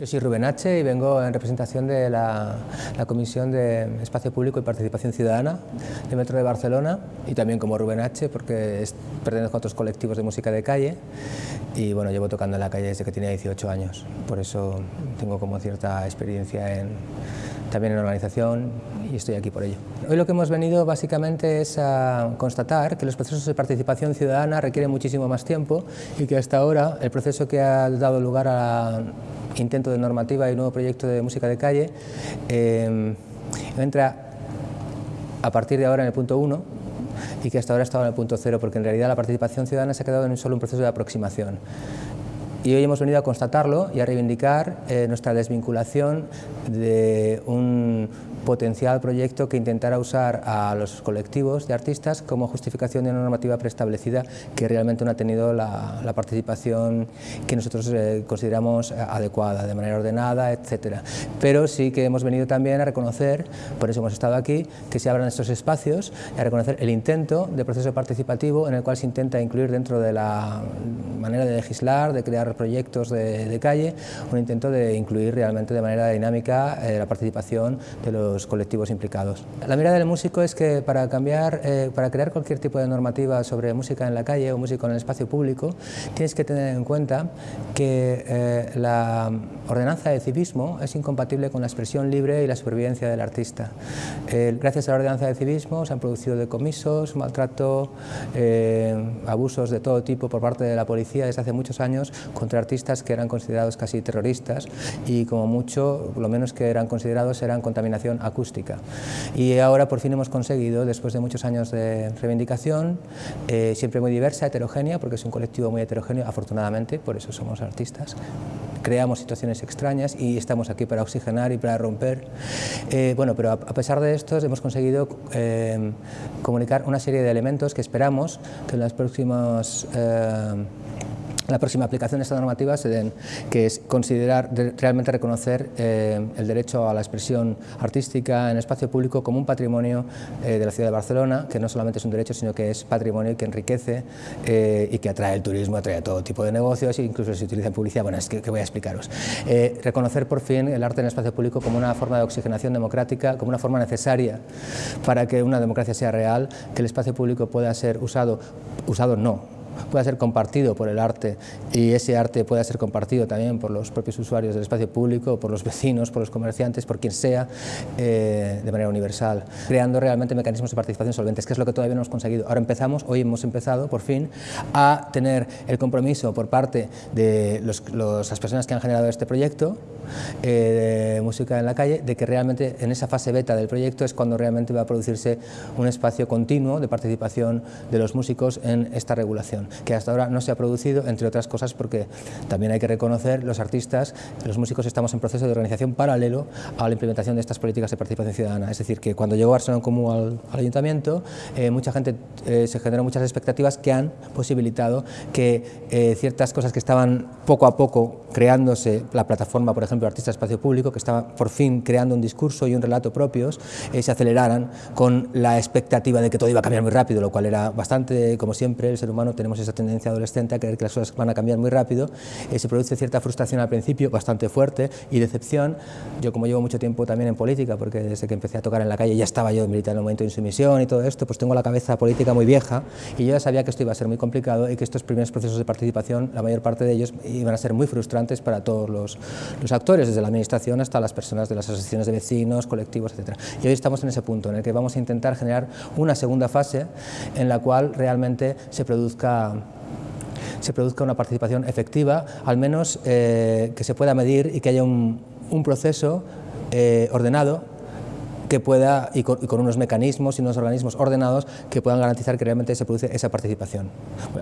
Yo soy Rubén H. y vengo en representación de la, Comisión de Espacio Público y Participación Ciudadana de Metro de Barcelona y también como Rubén H. porque pertenezco a otros colectivos de música de calle y bueno, llevo tocando en la calle desde que tenía 18 años, por eso tengo como cierta experiencia en, también en organización y estoy aquí por ello. Hoy lo que hemos venido básicamente es a constatar que los procesos de participación ciudadana requieren muchísimo más tiempo y que hasta ahora el proceso que ha dado lugar a de normativa y nuevo proyecto de música de calle, eh, entra a partir de ahora en el punto 1 y que hasta ahora estaba en el punto 0, porque en realidad la participación ciudadana se ha quedado en solo un proceso de aproximación. Y hoy hemos venido a constatarlo y a reivindicar eh, nuestra desvinculación de un potencial proyecto que intentara usar a los colectivos de artistas como justificación de una normativa preestablecida que realmente no ha tenido la, participación que nosotros eh, consideramos adecuada, de manera ordenada, etc. Pero sí que hemos venido también a reconocer, por eso hemos estado aquí, que se abran estos espacios a reconocer el intento de proceso participativo en el cual se intenta incluir dentro de la manera de legislar, de crear proyectos de, calle, un intento de incluir realmente de manera dinámica eh, la participación de los colectivos implicados. La mirada del músico es que para cambiar, eh, para crear cualquier tipo de normativa sobre música en la calle o música en el espacio público, tienes que tener en cuenta que eh, la ordenanza de civismo es incompatible con la expresión libre y la supervivencia del artista. gracias a la ordenanza de civismo se han producido decomisos, maltrato, abusos de todo tipo por parte de la policía desde hace muchos años contra artistas que eran considerados casi terroristas y como mucho, lo menos que eran considerados eran contaminación acústica. Y ahora por fin hemos conseguido, después de muchos años de reivindicación, eh, siempre muy diversa, heterogénea, porque es un colectivo muy heterogéneo, afortunadamente, por eso somos artistas, creamos situaciones extrañas y estamos aquí para oxigenar y para romper. Eh, bueno, pero a, pesar de esto hemos conseguido eh, comunicar una serie de elementos que esperamos que en las próximas la próxima aplicación de esta normativa se den, que es considerar, realmente reconocer eh, el derecho a la expresión artística en espacio público como un patrimonio eh, de la ciudad de Barcelona, que no solamente es un derecho, sino que es patrimonio que enriquece eh, y que atrae el turismo, atrae todo tipo de negocios, e incluso se utiliza en publicidad, bueno, es que, que voy a explicaros. reconocer por fin el arte en el espacio público como una forma de oxigenación democrática, como una forma necesaria para que una democracia sea real, que el espacio público pueda ser usado, usado no, pueda ser compartido por el arte y ese arte pueda ser compartido también por los propios usuarios del espacio público, por los vecinos, por los comerciantes, por quien sea, eh, de manera universal, creando realmente mecanismos de participación solventes, que es lo que todavía no hemos conseguido. Ahora empezamos, hoy hemos empezado, por fin, a tener el compromiso por parte de las personas que han generado este proyecto eh, de música en la calle, de que realmente en esa fase beta del proyecto es cuando realmente va a producirse un espacio continuo de participación de los músicos en esta regulación que hasta ahora no se ha producido, entre otras cosas porque también hay que reconocer los artistas, los músicos estamos en proceso de organización paralelo a la implementación de estas políticas de participación ciudadana, es decir, que cuando llegó Barcelona Común al, al ayuntamiento, eh, mucha gente eh, se generó muchas expectativas que han posibilitado que eh, ciertas cosas que estaban poco a poco creándose, la plataforma, por ejemplo, Artista Espacio Público, que estaba por fin creando un discurso y un relato propios, se aceleraran con la expectativa de que todo iba a cambiar muy rápido, lo cual era bastante, como siempre, el ser humano tenemos esa tendencia adolescente a creer que las cosas van a cambiar muy rápido, eh, se produce cierta frustración al principio, bastante fuerte, y decepción. Yo como llevo mucho tiempo también en política, porque desde que empecé a tocar en la calle ya estaba yo militar en el momento de insumisión y todo esto, pues tengo la cabeza política muy vieja, y yo ya sabía que esto iba a ser muy complicado y que estos primeros procesos de participación, la mayor parte de ellos, iban a ser muy frustrantes para todos los, los actores, desde la administración hasta las personas de las asociaciones de vecinos, colectivos, etc. Y hoy estamos en ese punto, en el que vamos a intentar generar una segunda fase en la cual realmente se produzca se produzca una participación efectiva, al menos eh, que se pueda medir y que haya un, proceso eh, ordenado que pueda, y con, unos mecanismos y unos organismos ordenados que puedan garantizar que realmente se produce esa participación.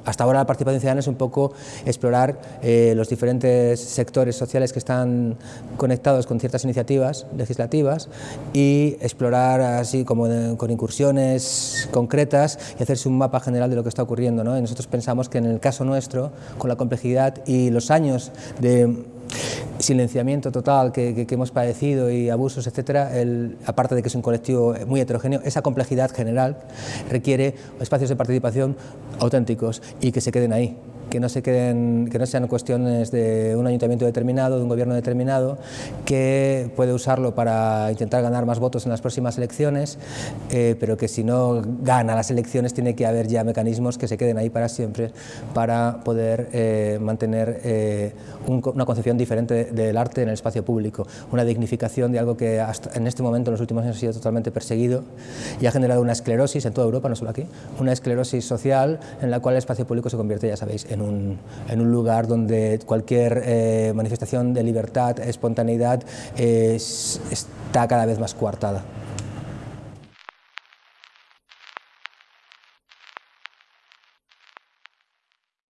Hasta ahora la participación ciudadana es un poco explorar eh, los diferentes sectores sociales que están conectados con ciertas iniciativas legislativas y explorar así como con incursiones concretas y hacerse un mapa general de lo que está ocurriendo. nosotros pensamos que en el caso nuestro, con la complejidad y los años de silenciamiento total que, hemos padecido y abusos, etcétera, aparte de que es un colectivo muy heterogéneo, esa complejidad general requiere espacios de participación auténticos y que se queden ahí. Que no, se queden, que no sean cuestiones de un ayuntamiento determinado, de un gobierno determinado, que puede usarlo para intentar ganar más votos en las próximas elecciones, eh, pero que si no gana las elecciones tiene que haber ya mecanismos que se queden ahí para siempre para poder eh, mantener eh, una concepción diferente del arte en el espacio público, una dignificación de algo que hasta en este momento en los últimos años ha sido totalmente perseguido y ha generado una esclerosis en toda Europa, no solo aquí, una esclerosis social en la cual el espacio público se convierte, ya sabéis, en un, en un lugar donde cualquier eh, manifestación de libertad, espontaneidad está cada vez más coartada.